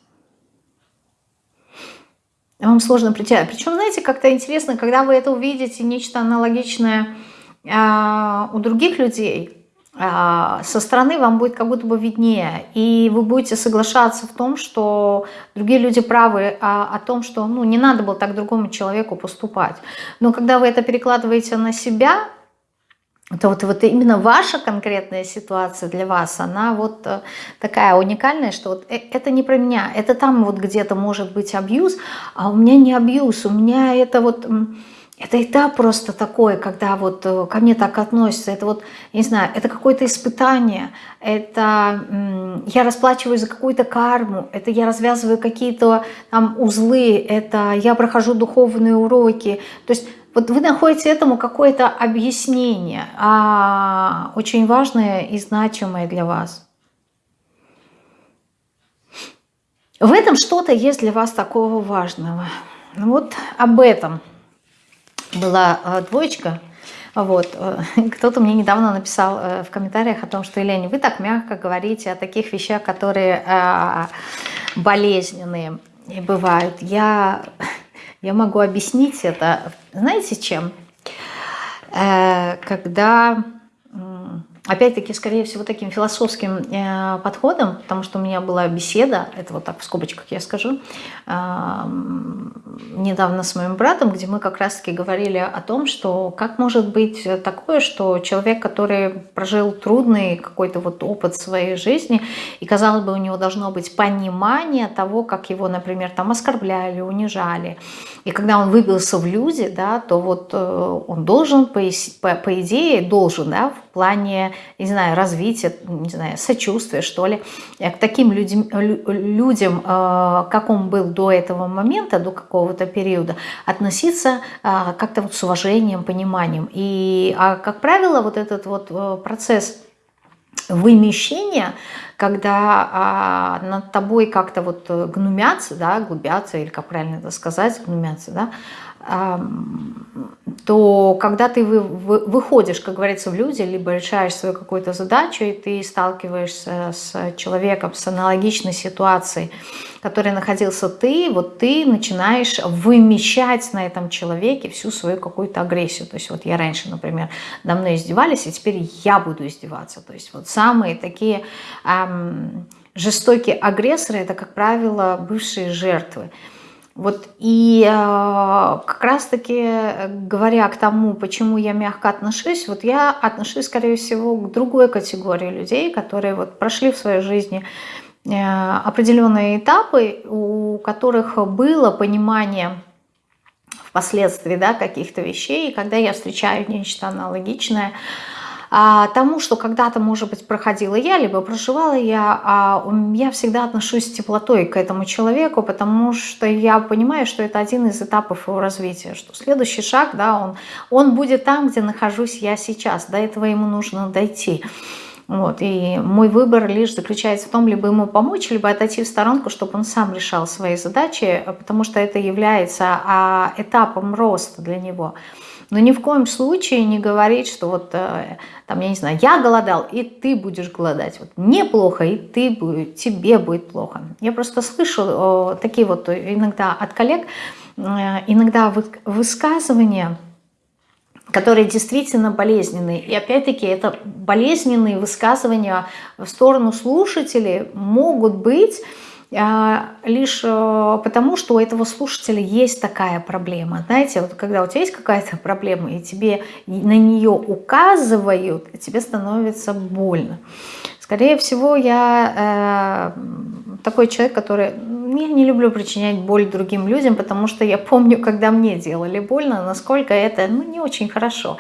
Вам сложно принять. Причем, знаете, как-то интересно, когда вы это увидите, нечто аналогичное э, у других людей, э, со стороны вам будет как будто бы виднее. И вы будете соглашаться в том, что другие люди правы а, о том, что ну, не надо было так другому человеку поступать. Но когда вы это перекладываете на себя, то вот, вот именно ваша конкретная ситуация для вас, она вот э, такая уникальная, что вот э, это не про меня, это там вот где-то может быть абьюз, а у меня не абьюз, у меня это вот, это этап просто такой, когда вот э, ко мне так относятся, это вот, не знаю, это какое-то испытание, это я расплачиваюсь за какую-то карму, это я развязываю какие-то там узлы, это я прохожу духовные уроки, то есть вот вы находите этому какое-то объяснение, а, очень важное и значимое для вас. В этом что-то есть для вас такого важного. Вот об этом была э, двоечка. Вот. Э, *laughs* кто-то мне недавно написал э, в комментариях о том, что, Елена, вы так мягко говорите о таких вещах, которые болезненные бывают. Я я могу объяснить это, знаете, чем? Э, когда опять-таки, скорее всего, таким философским э, подходом, потому что у меня была беседа, это вот так в скобочках я скажу, э, недавно с моим братом, где мы как раз-таки говорили о том, что как может быть такое, что человек, который прожил трудный какой-то вот опыт своей жизни, и, казалось бы, у него должно быть понимание того, как его, например, там оскорбляли, унижали, и когда он выбился в люди, да, то вот э, он должен, по, по, идее, должен, да, плане, не знаю, развития, не знаю, сочувствия, что ли, к таким людям, людям э, как он был до этого момента, до какого-то периода, относиться э, как-то вот с уважением, пониманием. И, а, как правило, вот этот вот процесс вымещения, когда а, над тобой как-то вот гнумятся, да, глубятся, или как правильно это сказать, гнумятся, да, то когда ты выходишь, как говорится, в люди, либо решаешь свою какую-то задачу, и ты сталкиваешься с человеком с аналогичной ситуацией, в которой находился ты, вот ты начинаешь вымещать на этом человеке всю свою какую-то агрессию. То есть вот я раньше, например, на мной издевались, и теперь я буду издеваться. То есть вот самые такие эм, жестокие агрессоры, это, как правило, бывшие жертвы. Вот и э, как раз-таки, говоря к тому, почему я мягко отношусь, вот я отношусь, скорее всего, к другой категории людей, которые вот прошли в своей жизни э, определенные этапы, у которых было понимание впоследствии да, каких-то вещей, и когда я встречаю нечто аналогичное, а, тому, что когда-то, может быть, проходила я, либо проживала я, а я всегда отношусь с теплотой к этому человеку, потому что я понимаю, что это один из этапов его развития, что следующий шаг, да, он, он будет там, где нахожусь я сейчас, до этого ему нужно дойти. Вот, и мой выбор лишь заключается в том, либо ему помочь, либо отойти в сторонку, чтобы он сам решал свои задачи, потому что это является а, этапом роста для него. Но ни в коем случае не говорить, что вот, э, там, я не знаю, я голодал, и ты будешь голодать. Вот мне плохо, и ты будет, тебе будет плохо. Я просто слышу такие вот иногда от коллег, э, иногда высказывания, которые действительно болезненные. И опять-таки это болезненные высказывания в сторону слушателей могут быть лишь э, потому, что у этого слушателя есть такая проблема. Знаете, вот когда у тебя есть какая-то проблема, и тебе на нее указывают, тебе становится больно. Скорее всего, я э, такой человек, который... Я не люблю причинять боль другим людям, потому что я помню, когда мне делали больно, насколько это ну, не очень хорошо.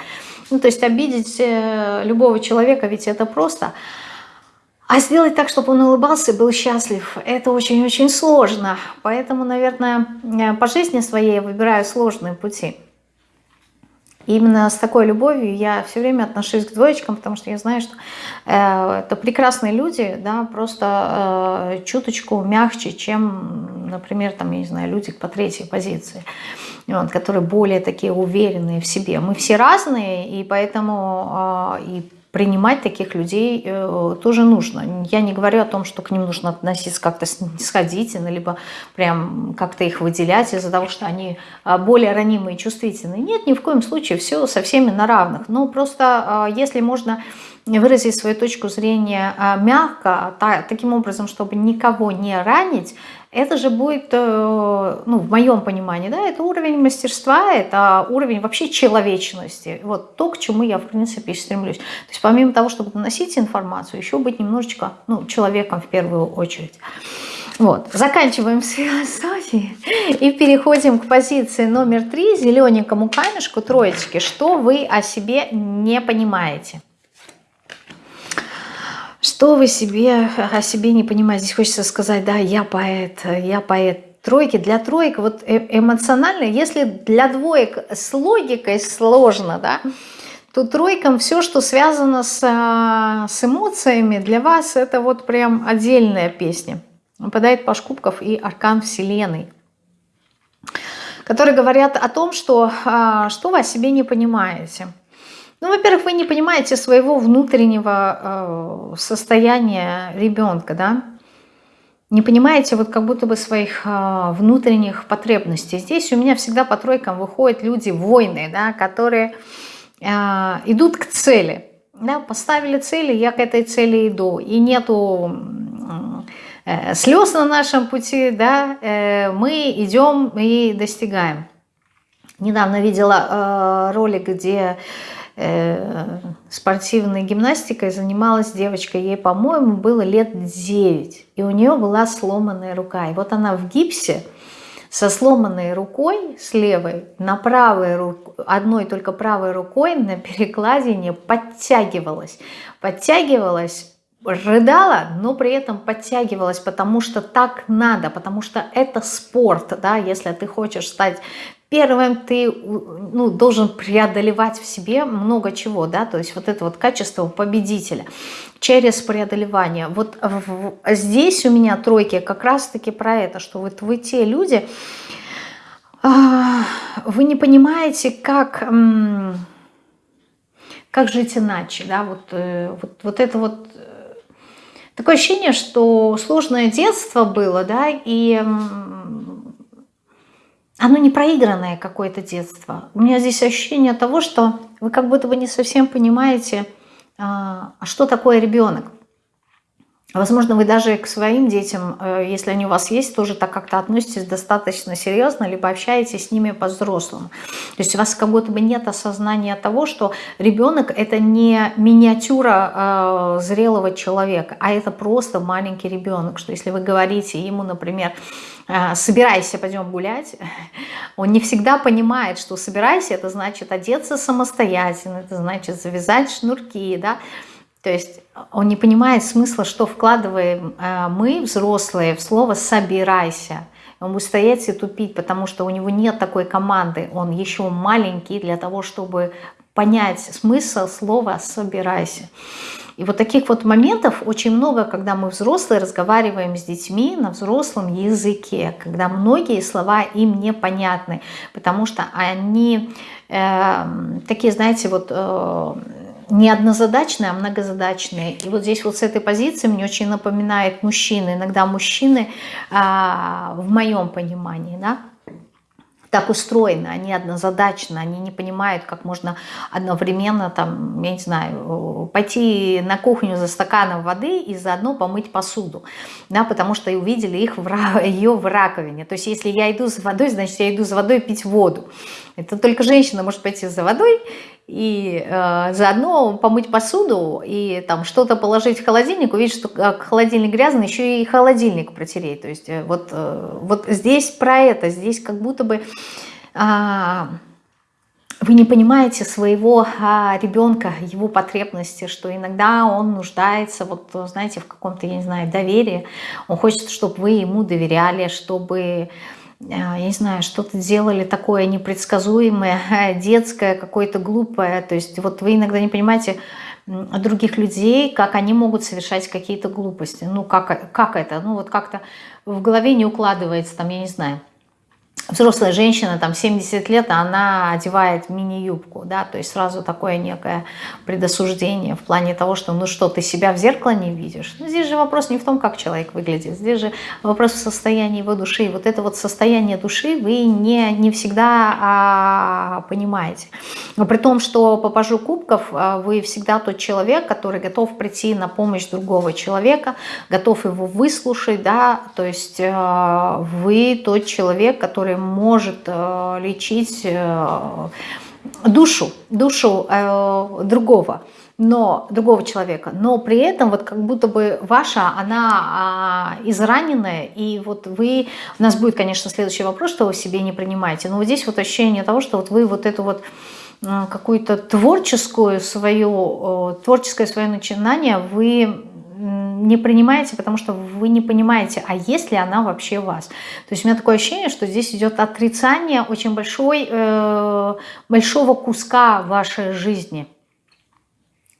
Ну, то есть обидеть э, любого человека, ведь это просто... А сделать так, чтобы он улыбался и был счастлив, это очень-очень сложно. Поэтому, наверное, по жизни своей я выбираю сложные пути. Именно с такой любовью я все время отношусь к двоечкам, потому что я знаю, что э, это прекрасные люди, да, просто э, чуточку мягче, чем, например, там, я не знаю, люди по третьей позиции, вот, которые более такие уверенные в себе. Мы все разные, и поэтому э, и принимать таких людей э, тоже нужно. Я не говорю о том, что к ним нужно относиться как-то снисходительно, либо прям как-то их выделять из-за того, что они а, более ранимые и чувствительные. Нет, ни в коем случае, все со всеми на равных. Но просто а, если можно выразить свою точку зрения а, мягко, таким образом, чтобы никого не ранить, это же будет, э, ну, в моем понимании, да, это уровень мастерства, это уровень вообще человечности. Вот то, к чему я, в принципе, стремлюсь. То есть помимо того, чтобы доносить информацию, еще быть немножечко, ну, человеком в первую очередь. Вот, заканчиваем с философией и переходим к позиции номер три, зелененькому камешку, троечки. Что вы о себе не понимаете? Что вы себе о себе не понимаете? Здесь хочется сказать, да, я поэт, я поэт. Тройки для троек, вот э, эмоционально, если для двоек с логикой сложно, да, то тройкам все, что связано с, а, с эмоциями, для вас это вот прям отдельная песня. Выпадает Паш Кубков и Аркан Вселенной, которые говорят о том, что, а, что вы о себе не понимаете – ну, во-первых, вы не понимаете своего внутреннего э, состояния ребенка, да? Не понимаете вот как будто бы своих э, внутренних потребностей. Здесь у меня всегда по тройкам выходят люди, воины, да, которые э, идут к цели. Да, поставили цели, я к этой цели иду. И нету э, слез на нашем пути, да, э, мы идем и достигаем. Недавно видела э, ролик, где спортивной гимнастикой занималась девочка, ей, по-моему, было лет 9, и у нее была сломанная рука. И вот она в гипсе, со сломанной рукой, с левой, на правой руке, одной только правой рукой на перекладине подтягивалась. Подтягивалась, рыдала, но при этом подтягивалась, потому что так надо, потому что это спорт, да, если ты хочешь стать первым, ты ну, должен преодолевать в себе много чего, да, то есть вот это вот качество победителя через преодолевание. Вот здесь у меня тройки как раз-таки про это, что вот вы те люди, а, вы не понимаете, как, как жить иначе, да, вот, э, вот, вот это вот э, такое ощущение, что сложное детство было, да, и оно не проигранное какое-то детство. У меня здесь ощущение того, что вы как будто бы не совсем понимаете, а, а что такое ребенок. Возможно, вы даже к своим детям, э, если они у вас есть, тоже так как-то относитесь достаточно серьезно, либо общаетесь с ними по-взрослому. То есть у вас как будто бы нет осознания того, что ребенок это не миниатюра э, зрелого человека, а это просто маленький ребенок. Что если вы говорите ему, например, собирайся, пойдем гулять, он не всегда понимает, что собирайся, это значит одеться самостоятельно, это значит завязать шнурки, да, то есть он не понимает смысла, что вкладываем э, мы, взрослые, в слово «собирайся». Он будет стоять и тупить, потому что у него нет такой команды. Он еще маленький для того, чтобы понять смысл слова «собирайся». И вот таких вот моментов очень много, когда мы взрослые разговариваем с детьми на взрослом языке, когда многие слова им непонятны, потому что они э, такие, знаете, вот... Э, не однозадачные, а многозадачные. И вот здесь вот с этой позиции мне очень напоминает мужчины. Иногда мужчины, а, в моем понимании, да, так устроены, они однозадачны, они не понимают, как можно одновременно, там, я не знаю, пойти на кухню за стаканом воды и заодно помыть посуду, да, потому что увидели их в, *laughs* ее в раковине. То есть если я иду за водой, значит я иду за водой пить воду. Это только женщина может пойти за водой и э, заодно помыть посуду и там что-то положить в холодильник, увидеть, что холодильник грязный, еще и холодильник протереть. То есть э, вот, э, вот здесь про это, здесь как будто бы э, вы не понимаете своего э, ребенка, его потребности, что иногда он нуждается, вот знаете, в каком-то, я не знаю, доверии, он хочет, чтобы вы ему доверяли, чтобы я не знаю, что-то делали такое непредсказуемое, *laughs* детское, какое-то глупое. То есть вот вы иногда не понимаете других людей, как они могут совершать какие-то глупости. Ну, как, как это? Ну, вот как-то в голове не укладывается, там, я не знаю взрослая женщина, там 70 лет, а она одевает мини-юбку, да, то есть сразу такое некое предосуждение в плане того, что ну что, ты себя в зеркало не видишь. Ну, здесь же вопрос не в том, как человек выглядит, здесь же вопрос в состоянии его души. Вот это вот состояние души вы не, не всегда а, понимаете. Но при том, что по пажу кубков а, вы всегда тот человек, который готов прийти на помощь другого человека, готов его выслушать, да, то есть а, вы тот человек, который может э, лечить э, душу, душу э, другого но другого человека, но при этом вот как будто бы ваша, она а, израненная, и вот вы, у нас будет, конечно, следующий вопрос, что вы себе не принимаете, но вот здесь вот ощущение того, что вот вы вот эту вот какую-то творческую свою, творческое свое начинание вы не принимаете, потому что вы не понимаете, а есть ли она вообще вас. То есть у меня такое ощущение, что здесь идет отрицание очень большой, э, большого куска вашей жизни,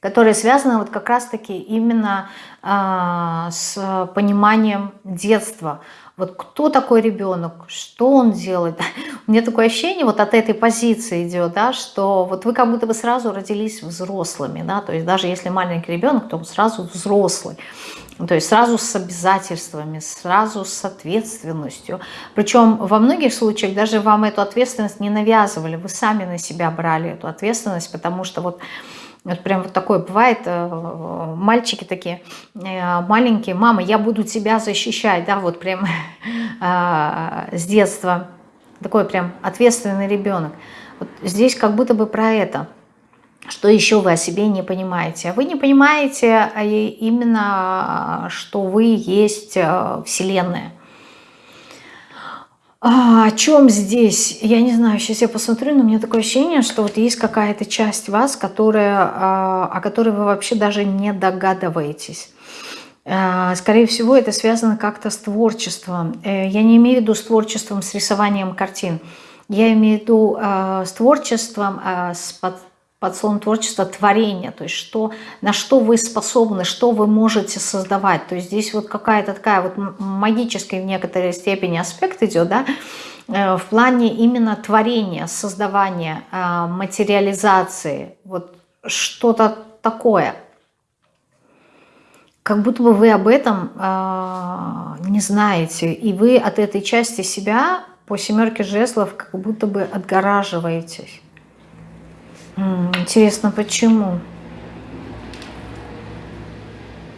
которое связано вот как раз-таки именно э, с пониманием детства. Вот кто такой ребенок, что он делает. *laughs* У меня такое ощущение вот от этой позиции идет, да, что вот вы как будто бы сразу родились взрослыми, да, то есть даже если маленький ребенок, то он сразу взрослый. То есть сразу с обязательствами, сразу с ответственностью. Причем во многих случаях даже вам эту ответственность не навязывали, вы сами на себя брали эту ответственность, потому что вот Вот прям вот такое бывает, э, мальчики такие э, маленькие, мама, я буду тебя защищать, да, вот прям э, *laughs* с детства. Такой прям ответственный ребенок. Вот здесь как будто бы про это. Что еще вы о себе не понимаете? Вы не понимаете а именно, что вы есть Вселенная. А, о чем здесь? Я не знаю, сейчас я посмотрю, но у меня такое ощущение, что вот есть какая-то часть вас, которая, а, о которой вы вообще даже не догадываетесь. А, скорее всего, это связано как-то с творчеством. Э, я не имею в виду с творчеством, с рисованием картин. Я имею в виду с творчеством, с под словом творчество творение, то есть что, на что вы способны, что вы можете создавать. То есть здесь вот какая-то такая вот магическая в некоторой степени аспект идет, да, э, в плане именно творения, создавания, э, материализации, вот что-то такое. Как будто бы вы об этом э, не знаете, и вы от этой части себя по семерке жезлов как будто бы отгораживаетесь. Интересно, почему?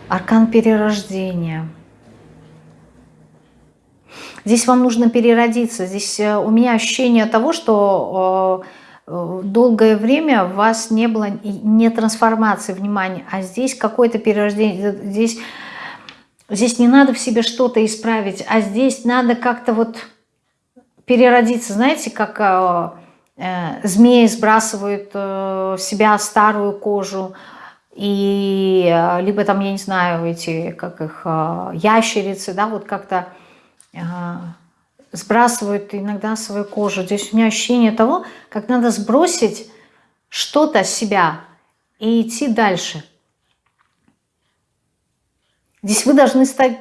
Аркан перерождения. Здесь вам нужно переродиться. Здесь э, у меня ощущение того, что э, э, долгое время у вас не было не трансформации внимания, а здесь какое-то перерождение. Здесь, здесь не надо в себе что-то исправить, а здесь надо как-то вот переродиться. Знаете, как змеи сбрасывают э, себя старую кожу, и э, либо там, я не знаю, эти, как их, ящерицы, да, вот как-то сбрасывают иногда свою кожу. Здесь у меня ощущение того, как надо сбросить что-то с себя и идти дальше. Здесь вы должны стать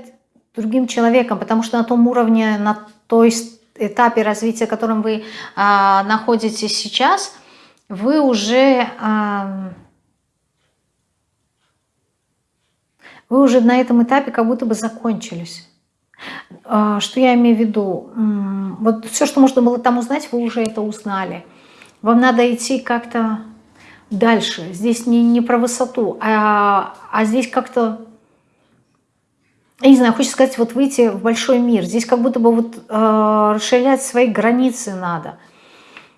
другим человеком, потому что на том уровне, на той этапе развития, в котором вы а, находитесь сейчас, вы уже, а, вы уже на этом этапе как будто бы закончились. А, что я имею в виду? Вот все, что можно было там узнать, вы уже это узнали. Вам надо идти как-то дальше. Здесь не, не про высоту, а, а здесь как-то я не знаю, хочется сказать, вот выйти в большой мир. Здесь как будто бы вот э, расширять свои границы надо.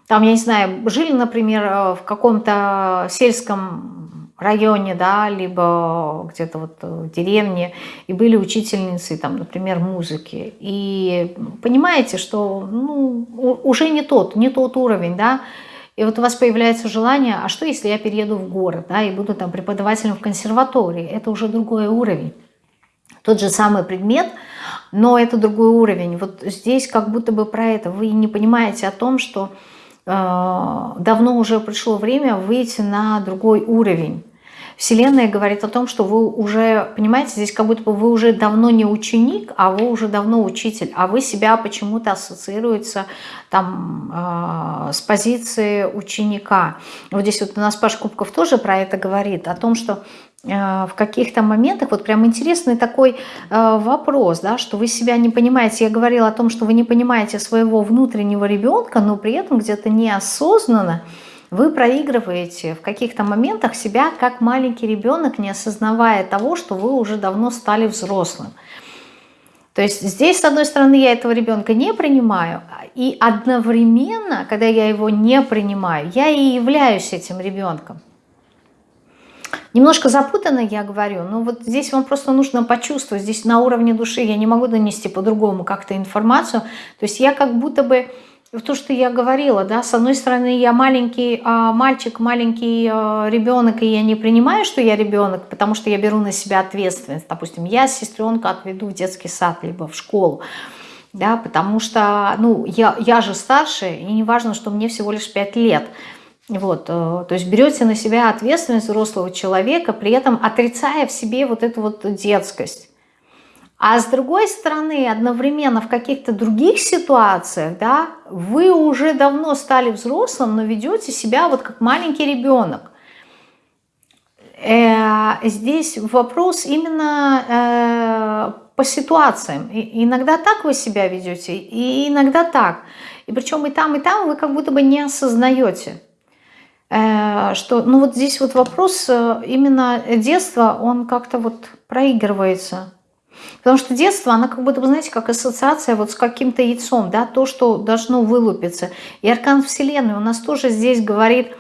Там, я не знаю, жили, например, э, в каком-то сельском районе, да, либо где-то вот в деревне, и были учительницы, там, например, музыки. И понимаете, что ну, уже не тот, не тот уровень, да, и вот у вас появляется желание, а что если я перееду в город, да, и буду там преподавателем в консерватории? Это уже другой уровень тот же самый предмет, но это другой уровень. Вот здесь как будто бы про это. Вы не понимаете о том, что э, давно уже пришло время выйти на другой уровень. Вселенная говорит о том, что вы уже, понимаете, здесь как будто бы вы уже давно не ученик, а вы уже давно учитель, а вы себя почему-то ассоциируется там э, с позиции ученика. Вот здесь вот у нас Паш Кубков тоже про это говорит, о том, что Э, в каких-то моментах, вот прям интересный такой э, вопрос, да, что вы себя не понимаете. Я говорила о том, что вы не понимаете своего внутреннего ребенка, но при этом где-то неосознанно вы проигрываете в каких-то моментах себя как маленький ребенок, не осознавая того, что вы уже давно стали взрослым. То есть здесь, с одной стороны, я этого ребенка не принимаю, и одновременно, когда я его не принимаю, я и являюсь этим ребенком. Немножко запутанно я говорю, но вот здесь вам просто нужно почувствовать, здесь на уровне души я не могу донести по-другому как-то информацию. То есть я как будто бы, то, что я говорила, да, с одной стороны я маленький а, мальчик, маленький а, ребенок, и я не принимаю, что я ребенок, потому что я беру на себя ответственность. Допустим, я сестренка отведу в детский сад, либо в школу да, потому что, ну, я, я же старше, и не важно, что мне всего лишь 5 лет, вот, э, то есть берете на себя ответственность взрослого человека, при этом отрицая в себе вот эту вот детскость. А с другой стороны, одновременно в каких-то других ситуациях, да, вы уже давно стали взрослым, но ведете себя вот как маленький ребенок. Э, здесь вопрос именно э, по ситуациям. И иногда так вы себя ведете, и иногда так. И причем и там, и там вы как будто бы не осознаете. Э, что, ну вот здесь вот вопрос именно детства, он как-то вот проигрывается. Потому что детство, она как будто, вы знаете, как ассоциация вот с каким-то яйцом, да, то, что должно вылупиться. И аркан Вселенной у нас тоже здесь говорит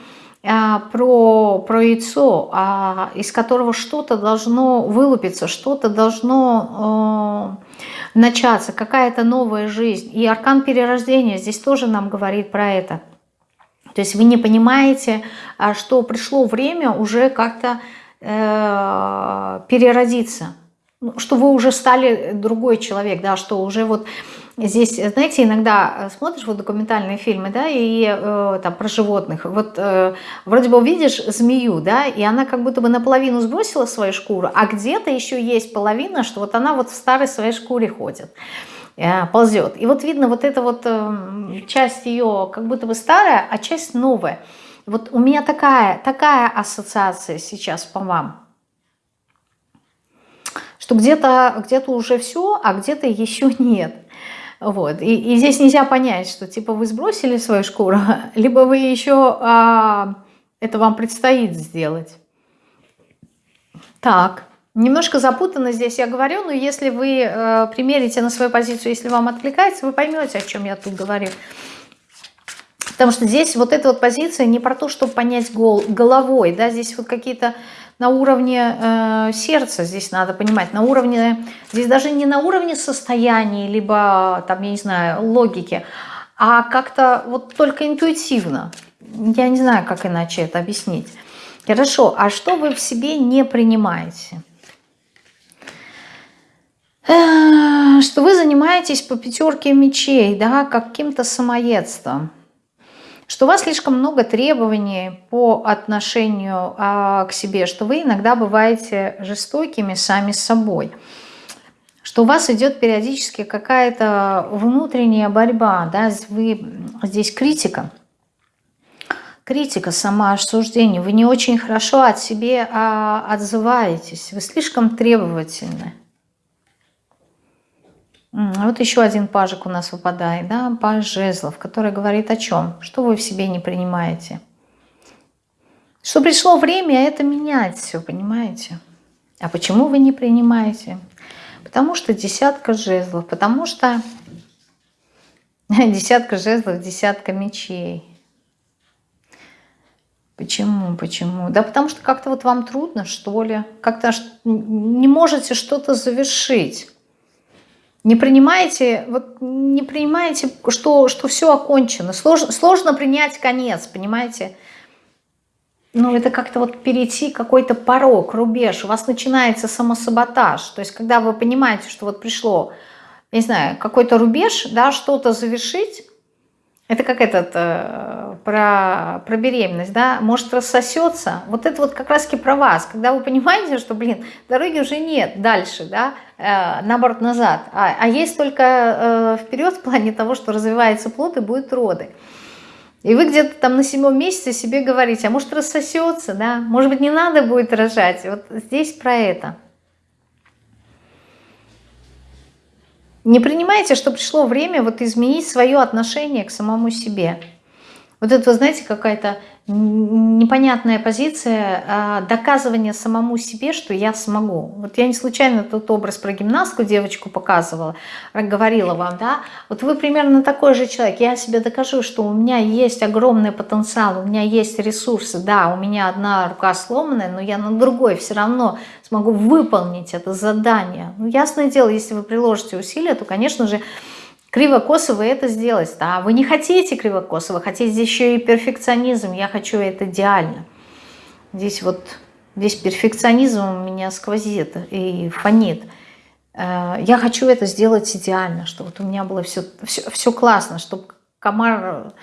а, про, про яйцо, а, из которого что-то должно вылупиться, что-то должно э, начаться, какая-то новая жизнь. И аркан перерождения здесь тоже нам говорит про это. То есть вы не понимаете, а, что пришло время уже как-то э, переродиться, что вы уже стали другой человек, да, что уже вот здесь, знаете, иногда смотришь вот документальные фильмы, да, и э, там про животных, вот э, вроде бы видишь змею, да, и она как будто бы наполовину сбросила свою шкуру, а где-то еще есть половина, что вот она вот в старой своей шкуре ходит. Э, ползет. И вот видно вот эта вот эм, часть ее как будто бы старая, а часть новая. Вот у меня такая, такая ассоциация сейчас по вам. Что где-то где, -то, уже все, а где-то еще нет. Вот. И, и здесь нельзя понять, что типа вы сбросили свою шкуру, *laughs* либо вы еще а, это вам предстоит сделать. Так. Немножко запутанно здесь я говорю, но если вы э, примерите на свою позицию, если вам откликается, вы поймете, о чем я тут говорю. Потому что здесь вот эта вот позиция не про то, чтобы понять гол, головой, да, здесь вот какие-то на уровне э, сердца, здесь надо понимать, на уровне, здесь даже не на уровне состояния, либо там, я не знаю, логики, а как-то вот только интуитивно. Я не знаю, как иначе это объяснить. Хорошо, а что вы в себе не принимаете? что вы занимаетесь по пятерке мечей, да, каким-то самоедством, что у вас слишком много требований по отношению а, к себе, что вы иногда бываете жестокими сами с собой, что у вас идет периодически какая-то внутренняя борьба, да, вы здесь критика, критика, самоосуждение, вы не очень хорошо от себе а, отзываетесь, вы слишком требовательны. Вот еще один пажик у нас выпадает, да, паж жезлов, который говорит о чем? Что вы в себе не принимаете? Что пришло время это менять все, понимаете? А почему вы не принимаете? Потому что десятка жезлов, потому что *laughs* десятка жезлов, десятка мечей. Почему, почему? Да потому что как-то вот вам трудно, что ли, как-то не можете что-то завершить. Не принимаете, вот не принимаете, что, что все окончено. Сложно, сложно принять конец, понимаете? Ну, это как-то вот перейти какой-то порог, рубеж. У вас начинается самосаботаж. То есть, когда вы понимаете, что вот пришло, не знаю, какой-то рубеж, да, что-то завершить, это как этот, э, про, про беременность, да, может рассосется. Вот это вот как раз-таки про вас, когда вы понимаете, что, блин, дороги уже нет дальше, да, э, наоборот, назад, а, а есть только э, вперед в плане того, что развивается плод и будут роды. И вы где-то там на седьмом месяце себе говорите, а может рассосется, да, может быть не надо будет рожать. Вот здесь про это. Не принимайте, что пришло время вот изменить свое отношение к самому себе. Вот это, вы знаете, какая-то непонятная позиция а, доказывания самому себе, что я смогу. Вот я не случайно тот образ про гимнастку девочку показывала, говорила вам, да, вот вы примерно такой же человек, я себе докажу, что у меня есть огромный потенциал, у меня есть ресурсы, да, у меня одна рука сломанная, но я на другой все равно смогу выполнить это задание. Ну, ясное дело, если вы приложите усилия, то, конечно же, криво-косо вы это сделать. Да? Вы не хотите криво-косо, вы хотите еще и перфекционизм. Я хочу это идеально. Здесь вот, здесь перфекционизм у меня сквозит и фонит. Э, я хочу это сделать идеально, чтобы вот у меня было все, все, все классно, чтобы комар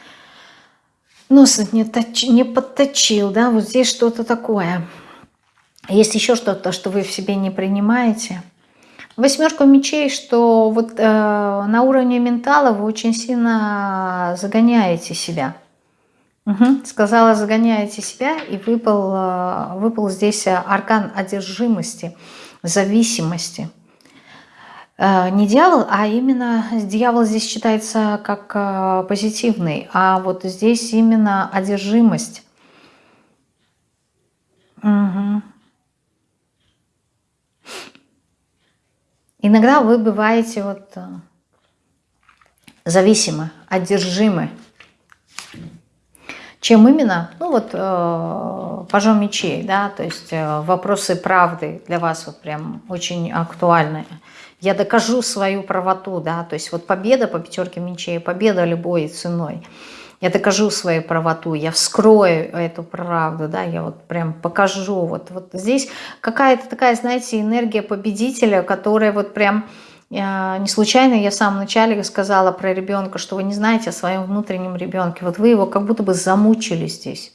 нос не, точ, не подточил, да, вот здесь что-то такое. Есть еще что-то, что вы в себе не принимаете – Восьмерка мечей, что вот э, на уровне ментала вы очень сильно загоняете себя. Угу. Сказала, загоняете себя, и выпал, э, выпал здесь аркан одержимости, зависимости. Э, не дьявол, а именно дьявол здесь считается как э, позитивный, а вот здесь именно одержимость. Угу. Иногда вы бываете вот э, зависимы, одержимы. Чем именно? Ну вот э, пажом мечей, да, то есть э, вопросы правды для вас вот прям очень актуальны. Я докажу свою правоту, да, то есть вот победа по пятерке мечей, победа любой ценой. Я докажу свою правоту, я вскрою эту правду, да, я вот прям покажу. Вот, вот здесь какая-то такая, знаете, энергия победителя, которая вот прям а, не случайно я в самом начале сказала про ребенка, что вы не знаете о своем внутреннем ребенке. Вот вы его как будто бы замучили здесь.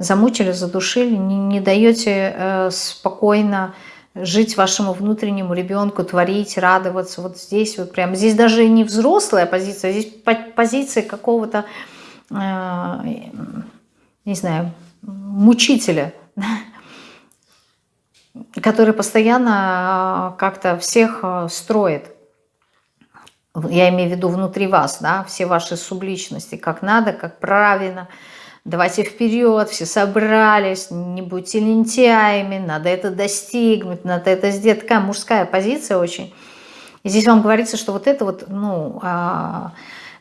Замучили, задушили, не, не даете э, спокойно жить вашему внутреннему ребенку, творить, радоваться. Вот здесь вот прям, здесь даже не взрослая позиция, здесь позиция какого-то, э, не знаю, мучителя, который постоянно а, как-то всех а, строит. Я имею в виду внутри вас, да, все ваши субличности, как надо, как правильно. Давайте вперед, все собрались, не будьте лентяями, надо это достигнуть, надо это сделать. Такая мужская позиция очень. И здесь вам говорится, что вот это вот, ну, а,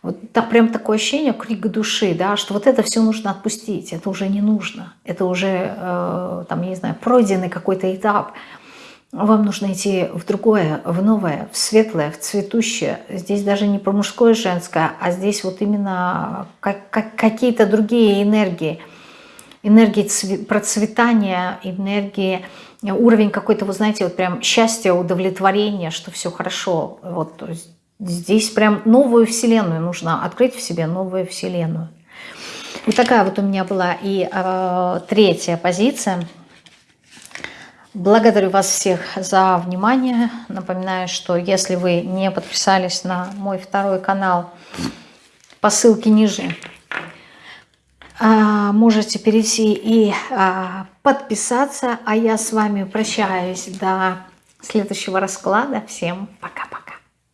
вот да, прям такое ощущение, крик души, да, что вот это все нужно отпустить, это уже не нужно, это уже, э, там, я не знаю, пройденный какой-то этап. Вам нужно идти в другое, в новое, в светлое, в цветущее. Здесь даже не про мужское и женское, а здесь вот именно как, как, какие-то другие энергии. Энергии процветания, энергии, уровень какой-то, вы знаете, вот прям счастья, удовлетворения, что все хорошо. Вот, то есть Здесь прям новую вселенную нужно открыть в себе, новую вселенную. Вот такая вот у меня была и э, третья позиция. Благодарю вас всех за внимание. Напоминаю, что если вы не подписались на мой второй канал, по ссылке ниже, э, можете перейти и э, подписаться. А я с вами прощаюсь до следующего расклада. Всем пока-пока.